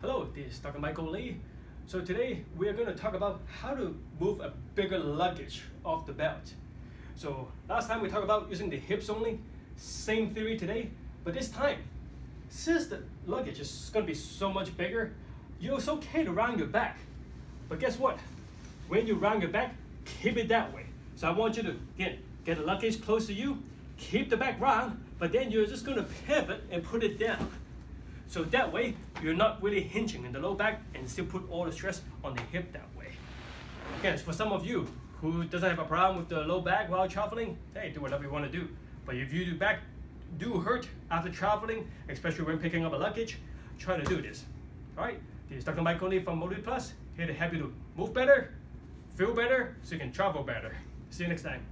Hello, this is Dr. Michael Lee. So today we are going to talk about how to move a bigger luggage off the belt. So last time we talked about using the hips only, same theory today, but this time, since the luggage is going to be so much bigger, it's okay to round your back. But guess what? When you round your back, keep it that way. So I want you to again get the luggage close to you, keep the back round, but then you're just going to pivot and put it down. So that way, you're not really hinging in the low back and still put all the stress on the hip that way. Again, for some of you who doesn't have a problem with the low back while traveling, hey, do whatever you want to do. But if you do back do hurt after traveling, especially when picking up a luggage, try to do this. All right, this is Dr. Michael Lee from Motivate Plus, here to help you to move better, feel better, so you can travel better. See you next time.